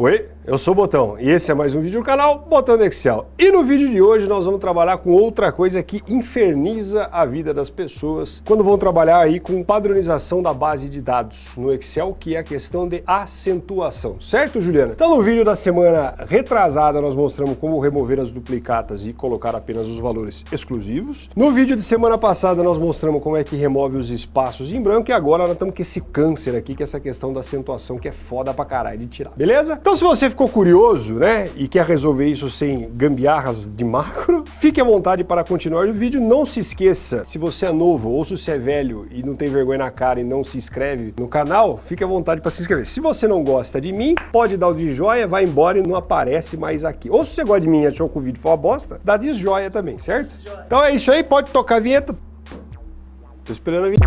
Oi, eu sou o Botão e esse é mais um vídeo do canal Botão do Excel. E no vídeo de hoje nós vamos trabalhar com outra coisa que inferniza a vida das pessoas quando vão trabalhar aí com padronização da base de dados no Excel, que é a questão de acentuação. Certo, Juliana? Então no vídeo da semana retrasada nós mostramos como remover as duplicatas e colocar apenas os valores exclusivos. No vídeo de semana passada nós mostramos como é que remove os espaços em branco e agora nós estamos com esse câncer aqui, que é essa questão da acentuação que é foda pra caralho de tirar. Beleza? Então se você ficou curioso, né, e quer resolver isso sem gambiarras de macro, fique à vontade para continuar o vídeo. Não se esqueça, se você é novo ou se você é velho e não tem vergonha na cara e não se inscreve no canal, fique à vontade para se inscrever. Se você não gosta de mim, pode dar o de joia, vai embora e não aparece mais aqui. Ou se você gosta de mim e achou que o vídeo foi uma bosta, dá de joia também, certo? Então é isso aí, pode tocar a vinheta. Tô esperando a vinheta.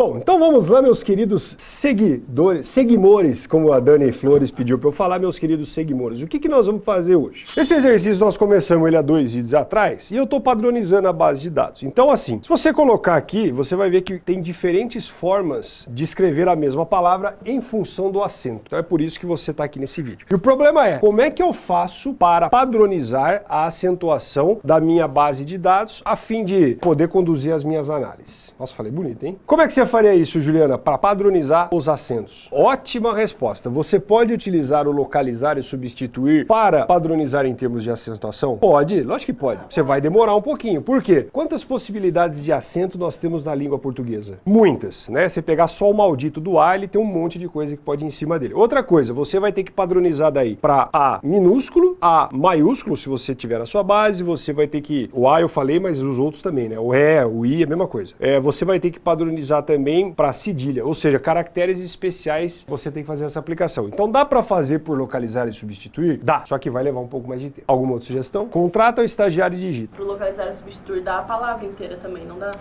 Bom, então vamos lá, meus queridos seguidores, seguimores, como a Dani Flores pediu para eu falar, meus queridos seguimores. O que, que nós vamos fazer hoje? Esse exercício nós começamos ele há dois vídeos atrás e eu estou padronizando a base de dados. Então assim, se você colocar aqui, você vai ver que tem diferentes formas de escrever a mesma palavra em função do acento. Então é por isso que você está aqui nesse vídeo. E o problema é, como é que eu faço para padronizar a acentuação da minha base de dados a fim de poder conduzir as minhas análises? Nossa, falei bonito, hein? Como é que você faria isso, Juliana, para padronizar os acentos? Ótima resposta. Você pode utilizar o localizar e substituir para padronizar em termos de acentuação? Pode, lógico que pode. Você vai demorar um pouquinho. Por quê? Quantas possibilidades de acento nós temos na língua portuguesa? Muitas, né? Você pegar só o maldito do A, ele tem um monte de coisa que pode ir em cima dele. Outra coisa, você vai ter que padronizar daí para A minúsculo, A maiúsculo, se você tiver na sua base, você vai ter que... O A eu falei, mas os outros também, né? O E, o I, a mesma coisa. É, você vai ter que padronizar também também para cedilha, ou seja, caracteres especiais você tem que fazer essa aplicação. Então dá para fazer por localizar e substituir? Dá, só que vai levar um pouco mais de tempo. Alguma outra sugestão? Contrata o estagiário e digita. Para localizar e substituir dá a palavra inteira também, não dá?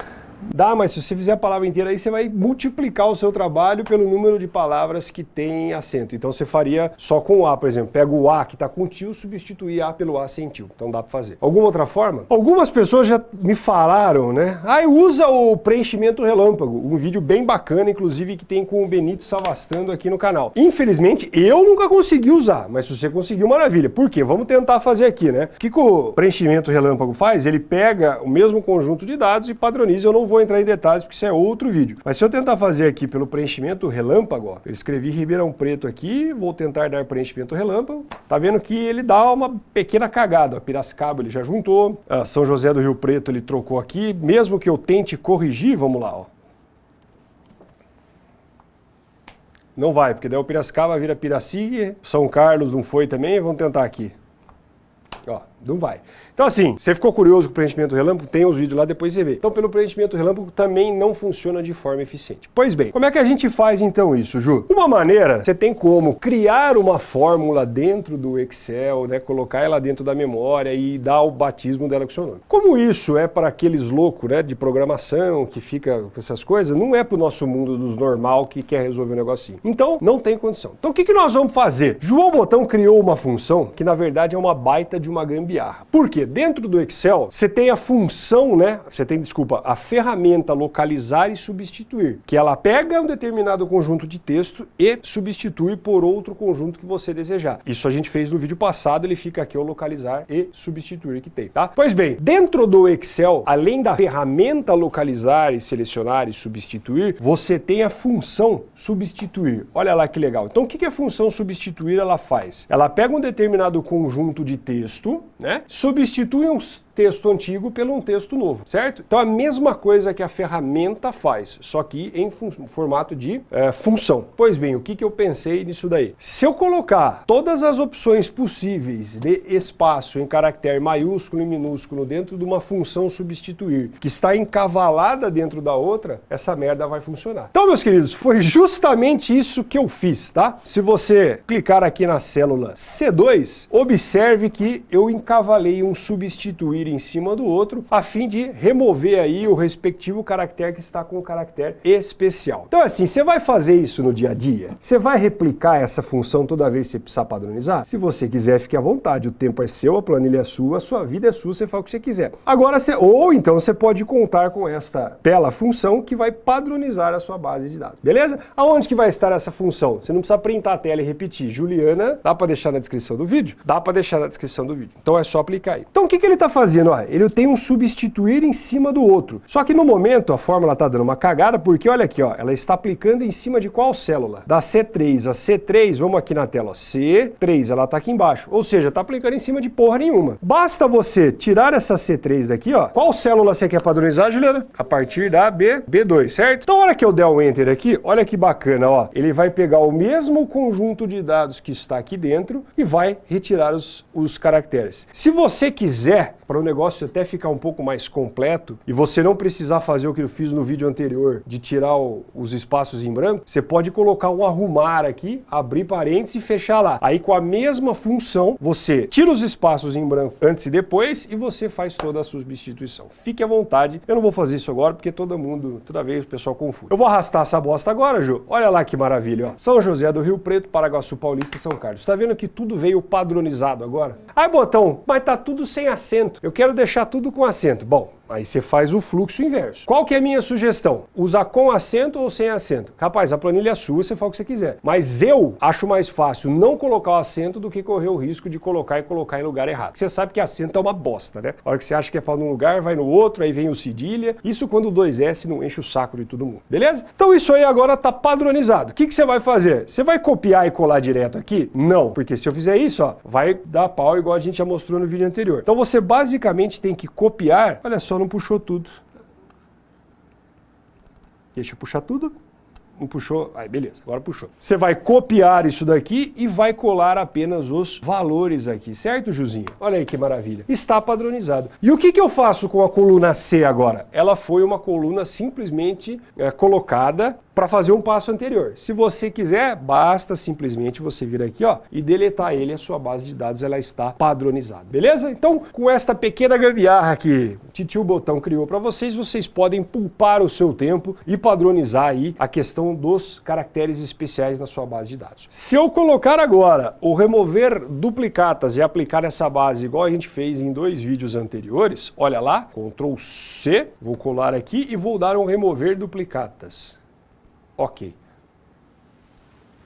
Dá, mas se você fizer a palavra inteira aí, você vai multiplicar o seu trabalho pelo número de palavras que tem acento. Então você faria só com o A, por exemplo. Pega o A que está com tio, substituir A pelo A sem tio. Então dá para fazer. Alguma outra forma? Algumas pessoas já me falaram, né? Ah, usa o preenchimento relâmpago. Um vídeo bem bacana, inclusive, que tem com o Benito Savastando aqui no canal. Infelizmente, eu nunca consegui usar, mas se você conseguiu, maravilha. Por quê? Vamos tentar fazer aqui, né? O que, que o preenchimento relâmpago faz? Ele pega o mesmo conjunto de dados e padroniza. Eu não vou entrar em detalhes porque isso é outro vídeo. Mas se eu tentar fazer aqui pelo preenchimento relâmpago, ó, eu escrevi Ribeirão Preto aqui, vou tentar dar preenchimento relâmpago, tá vendo que ele dá uma pequena cagada. Ó, Piracicaba ele já juntou, ah, São José do Rio Preto ele trocou aqui, mesmo que eu tente corrigir, vamos lá, ó. Não vai, porque daí o Piracicaba vira Piraci, São Carlos não foi também, vamos tentar aqui. Ó, não vai. Então assim, você ficou curioso com o preenchimento relâmpago? Tem os vídeos lá, depois você vê. Então pelo preenchimento relâmpago também não funciona de forma eficiente. Pois bem, como é que a gente faz então isso, Ju? Uma maneira, você tem como criar uma fórmula dentro do Excel, né, colocar ela dentro da memória e dar o batismo dela com seu nome. Como isso é para aqueles loucos né, de programação que fica com essas coisas, não é para o nosso mundo dos normal que quer resolver um negocinho. Então, não tem condição. Então o que, que nós vamos fazer? João Botão criou uma função que na verdade é uma baita de uma gambiarra. Por quê? Dentro do Excel, você tem a função, né? Você tem, desculpa, a ferramenta localizar e substituir, que ela pega um determinado conjunto de texto e substitui por outro conjunto que você desejar. Isso a gente fez no vídeo passado, ele fica aqui o localizar e substituir que tem, tá? Pois bem, dentro do Excel, além da ferramenta localizar e selecionar e substituir, você tem a função substituir. Olha lá que legal. Então o que a função substituir ela faz? Ela pega um determinado conjunto de texto, né? Substitui substitui um texto antigo pelo um texto novo, certo? Então a mesma coisa que a ferramenta faz, só que em formato de é, função. Pois bem, o que, que eu pensei nisso daí? Se eu colocar todas as opções possíveis de espaço em caractere maiúsculo e minúsculo dentro de uma função substituir, que está encavalada dentro da outra, essa merda vai funcionar. Então, meus queridos, foi justamente isso que eu fiz, tá? Se você clicar aqui na célula C2, observe que eu encavalei um substituir em cima do outro, a fim de remover aí o respectivo caractere que está com o caractere especial. Então assim, você vai fazer isso no dia a dia? Você vai replicar essa função toda vez que você precisar padronizar? Se você quiser, fique à vontade, o tempo é seu, a planilha é sua, a sua vida é sua, você faz o que você quiser. Agora, você, ou então você pode contar com esta bela função que vai padronizar a sua base de dados, beleza? Aonde que vai estar essa função? Você não precisa printar a tela e repetir. Juliana, dá para deixar na descrição do vídeo? Dá para deixar na descrição do vídeo. Então é só aplicar aí. Então o que, que ele está fazendo? Ó, ele tem um substituir em cima do outro. Só que no momento a fórmula está dando uma cagada porque olha aqui, ó, ela está aplicando em cima de qual célula? Da C3. A C3, vamos aqui na tela, ó, C3, ela está aqui embaixo. Ou seja, está aplicando em cima de porra nenhuma. Basta você tirar essa C3 daqui, ó. Qual célula você quer padronizar, Juliana? A partir da B, B2, certo? Então, hora que eu der o Enter aqui, olha que bacana, ó. Ele vai pegar o mesmo conjunto de dados que está aqui dentro e vai retirar os, os caracteres. Se você quiser, para o negócio até ficar um pouco mais completo e você não precisar fazer o que eu fiz no vídeo anterior, de tirar o, os espaços em branco, você pode colocar um arrumar aqui, abrir parênteses e fechar lá. Aí com a mesma função, você tira os espaços em branco antes e depois e você faz toda a substituição. Fique à vontade, eu não vou fazer isso agora porque todo mundo, toda vez o pessoal confunde. Eu vou arrastar essa bosta agora, Ju. Olha lá que maravilha, ó. São José do Rio Preto, Paraguaçu Paulista, São Carlos. Tá vendo que tudo veio padronizado agora? Ai, botão, mas tá tudo sem acento. Eu quero deixar tudo com acento. Bom, Aí você faz o fluxo inverso. Qual que é a minha sugestão? Usar com acento ou sem acento? Rapaz, a planilha é sua, você faz o que você quiser. Mas eu acho mais fácil não colocar o acento do que correr o risco de colocar e colocar em lugar errado. Você sabe que acento é uma bosta, né? A hora que você acha que é para um lugar, vai no outro, aí vem o cedilha. Isso quando o 2S não enche o saco de todo mundo, beleza? Então isso aí agora tá padronizado. O que, que você vai fazer? Você vai copiar e colar direto aqui? Não, porque se eu fizer isso, ó, vai dar pau igual a gente já mostrou no vídeo anterior. Então você basicamente tem que copiar, olha só, não puxou tudo. Deixa eu puxar tudo. Não puxou? Aí, beleza, agora puxou. Você vai copiar isso daqui e vai colar apenas os valores aqui, certo, Juzinho? Olha aí que maravilha. Está padronizado. E o que, que eu faço com a coluna C agora? Ela foi uma coluna simplesmente é, colocada para fazer um passo anterior. Se você quiser, basta simplesmente você vir aqui ó, e deletar ele, a sua base de dados ela está padronizada, beleza? Então, com esta pequena gambiarra que Titio Botão criou para vocês, vocês podem poupar o seu tempo e padronizar aí a questão dos caracteres especiais na sua base de dados. Se eu colocar agora o remover duplicatas e aplicar essa base igual a gente fez em dois vídeos anteriores, olha lá, Ctrl C, vou colar aqui e vou dar um remover duplicatas. Ok.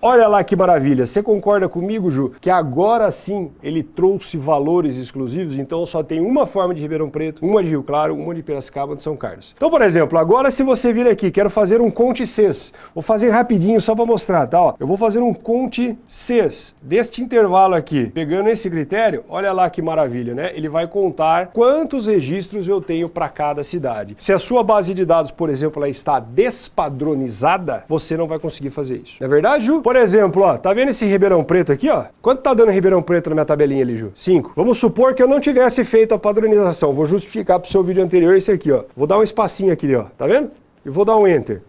Olha lá que maravilha, você concorda comigo, Ju, que agora sim ele trouxe valores exclusivos, então só tem uma forma de Ribeirão Preto, uma de Rio Claro, uma de Piracicaba, de São Carlos. Então, por exemplo, agora se você vir aqui, quero fazer um conte CES, vou fazer rapidinho só para mostrar, tá? Ó, eu vou fazer um conte CES deste intervalo aqui, pegando esse critério, olha lá que maravilha, né? Ele vai contar quantos registros eu tenho para cada cidade. Se a sua base de dados, por exemplo, ela está despadronizada, você não vai conseguir fazer isso. Não é verdade, Ju? Por por exemplo, ó, tá vendo esse Ribeirão Preto aqui, ó? Quanto tá dando Ribeirão Preto na minha tabelinha ali, Ju? 5. Vamos supor que eu não tivesse feito a padronização. Vou justificar pro seu vídeo anterior esse aqui, ó. Vou dar um espacinho aqui, ó. Tá vendo? E vou dar um Enter.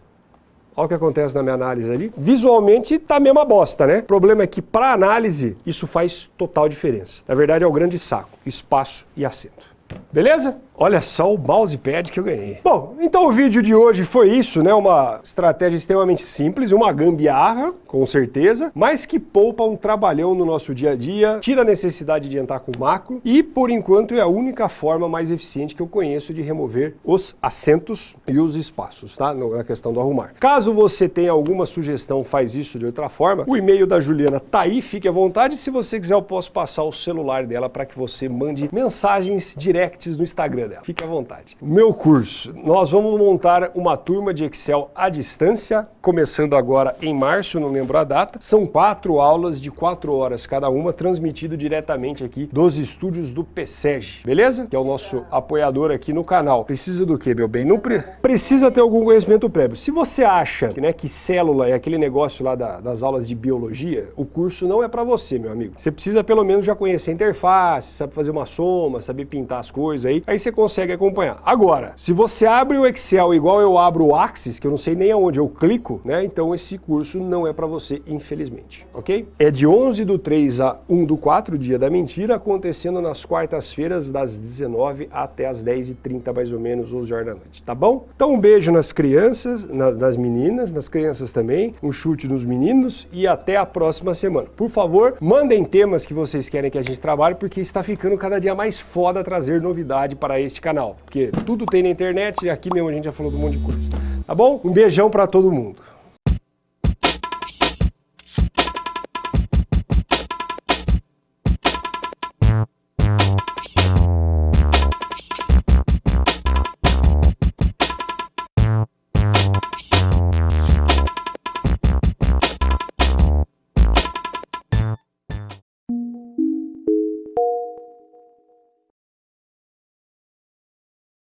Olha o que acontece na minha análise ali. Visualmente tá a mesma bosta, né? O problema é que para análise isso faz total diferença. Na verdade é o grande saco, espaço e acento. Beleza? Olha só o mousepad que eu ganhei. Bom, então o vídeo de hoje foi isso, né? Uma estratégia extremamente simples, uma gambiarra, com certeza, mas que poupa um trabalhão no nosso dia a dia, tira a necessidade de entrar com macro e, por enquanto, é a única forma mais eficiente que eu conheço de remover os assentos e os espaços, tá? Na questão do arrumar. Caso você tenha alguma sugestão, faz isso de outra forma, o e-mail da Juliana tá aí, fique à vontade. Se você quiser, eu posso passar o celular dela para que você mande mensagens directs no Instagram dela. Fique à vontade. Meu curso, nós vamos montar uma turma de Excel à distância, começando agora em março, não lembro a data. São quatro aulas de quatro horas cada uma, transmitido diretamente aqui dos estúdios do PSEG, beleza? Que é o nosso apoiador aqui no canal. Precisa do que, meu bem? Não pre precisa ter algum conhecimento prévio. Se você acha né, que célula é aquele negócio lá da, das aulas de biologia, o curso não é para você, meu amigo. Você precisa pelo menos já conhecer a interface, saber fazer uma soma, saber pintar as coisas aí. Aí você consegue acompanhar. Agora, se você abre o Excel igual eu abro o Axis, que eu não sei nem aonde eu clico, né? Então esse curso não é para você, infelizmente, ok? É de 11 do 3 a 1 do 4, dia da mentira, acontecendo nas quartas-feiras das 19 até as 10h30 mais ou menos, 11 horas da noite, tá bom? Então um beijo nas crianças, nas meninas, nas crianças também, um chute nos meninos e até a próxima semana. Por favor, mandem temas que vocês querem que a gente trabalhe, porque está ficando cada dia mais foda trazer novidade para este canal, porque tudo tem na internet e aqui mesmo a gente já falou de um monte de coisa. Tá bom? Um beijão para todo mundo.